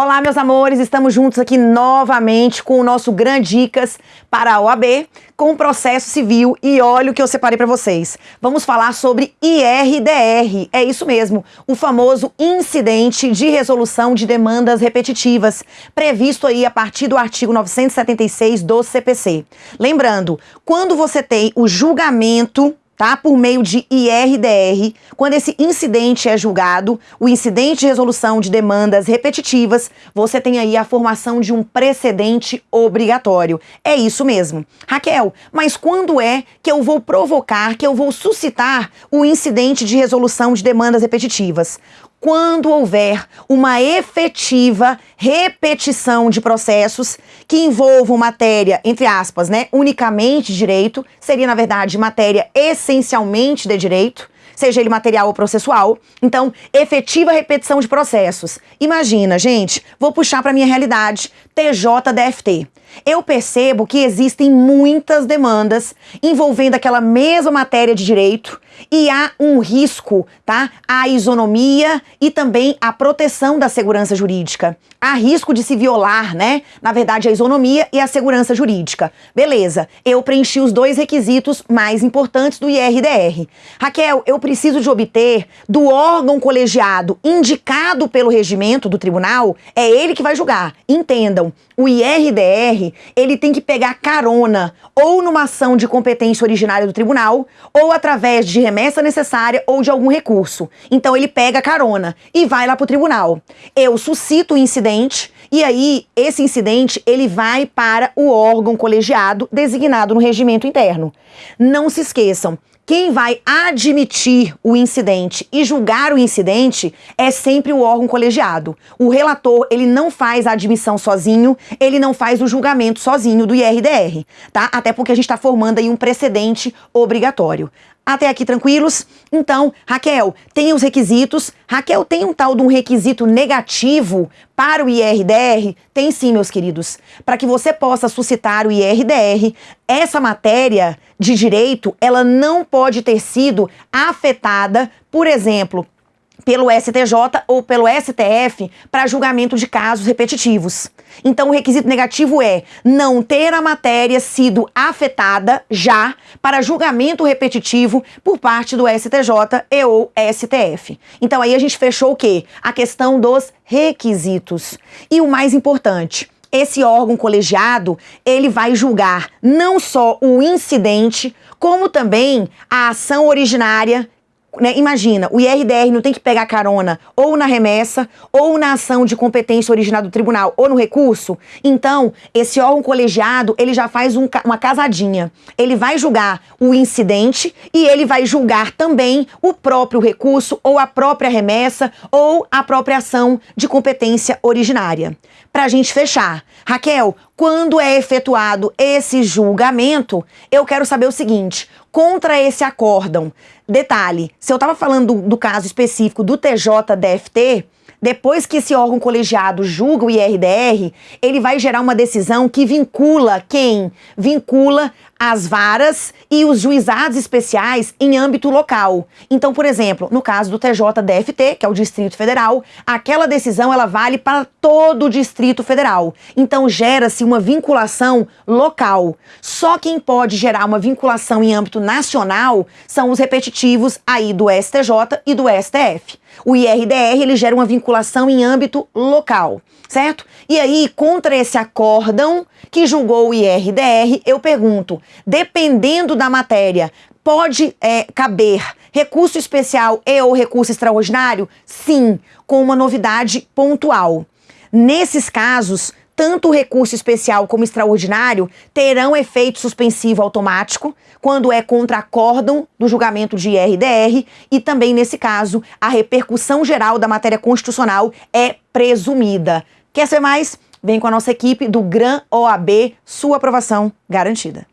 Olá, meus amores, estamos juntos aqui novamente com o nosso Gran Dicas para a OAB, com o processo civil e olha o que eu separei para vocês. Vamos falar sobre IRDR, é isso mesmo, o famoso incidente de resolução de demandas repetitivas, previsto aí a partir do artigo 976 do CPC. Lembrando, quando você tem o julgamento tá? Por meio de IRDR, quando esse incidente é julgado, o incidente de resolução de demandas repetitivas, você tem aí a formação de um precedente obrigatório. É isso mesmo. Raquel, mas quando é que eu vou provocar, que eu vou suscitar o incidente de resolução de demandas repetitivas? Quando houver uma efetiva repetição de processos que envolvam matéria, entre aspas, né, unicamente direito, seria na verdade matéria essencialmente de direito, seja ele material ou processual. Então, efetiva repetição de processos. Imagina, gente, vou puxar para minha realidade, TJDFT. Eu percebo que existem muitas demandas envolvendo aquela mesma matéria de direito e há um risco, tá? A isonomia e também a proteção da segurança jurídica. Há risco de se violar, né? Na verdade, a isonomia e a segurança jurídica. Beleza, eu preenchi os dois requisitos mais importantes do IRDR. Raquel, eu preciso de obter do órgão colegiado indicado pelo regimento do tribunal, é ele que vai julgar. Entendam, o IRDR, ele tem que pegar carona ou numa ação de competência originária do tribunal, ou através de remessa necessária ou de algum recurso. Então ele pega carona e vai lá para o tribunal. Eu suscito o incidente e aí esse incidente ele vai para o órgão colegiado designado no regimento interno. Não se esqueçam, quem vai admitir o incidente e julgar o incidente é sempre o órgão colegiado. O relator, ele não faz a admissão sozinho, ele não faz o julgamento sozinho do IRDR, tá? Até porque a gente está formando aí um precedente obrigatório. Até aqui tranquilos? Então, Raquel, tem os requisitos. Raquel, tem um tal de um requisito negativo para o IRDR? Tem sim, meus queridos. Para que você possa suscitar o IRDR, essa matéria de direito, ela não pode ter sido afetada, por exemplo, pelo STJ ou pelo STF para julgamento de casos repetitivos. Então, o requisito negativo é não ter a matéria sido afetada já para julgamento repetitivo por parte do STJ e ou STF. Então, aí a gente fechou o quê? A questão dos requisitos. E o mais importante, esse órgão colegiado, ele vai julgar não só o incidente, como também a ação originária né, imagina, o IRDR não tem que pegar carona ou na remessa, ou na ação de competência originada do tribunal, ou no recurso. Então, esse órgão colegiado, ele já faz um, uma casadinha. Ele vai julgar o incidente e ele vai julgar também o próprio recurso, ou a própria remessa, ou a própria ação de competência originária. Para a gente fechar, Raquel, quando é efetuado esse julgamento, eu quero saber o seguinte, contra esse acórdão, detalhe, se eu estava falando do, do caso específico do TJDFT, depois que esse órgão colegiado julga o IRDR, ele vai gerar uma decisão que vincula quem? Vincula as varas e os juizados especiais em âmbito local. Então, por exemplo, no caso do TJDFT, que é o Distrito Federal, aquela decisão ela vale para todo o Distrito Federal. Então, gera-se uma vinculação local. Só quem pode gerar uma vinculação em âmbito nacional são os repetitivos aí do STJ e do STF. O IRDR ele gera uma vinculação em âmbito local, certo? E aí, contra esse acórdão que julgou o IRDR, eu pergunto, dependendo da matéria, pode é, caber recurso especial e ou recurso extraordinário? Sim, com uma novidade pontual. Nesses casos, tanto o recurso especial como extraordinário terão efeito suspensivo automático quando é contra acórdão do julgamento de IRDR e também, nesse caso, a repercussão geral da matéria constitucional é presumida. Quer ser mais? Vem com a nossa equipe do GRAN OAB, sua aprovação garantida.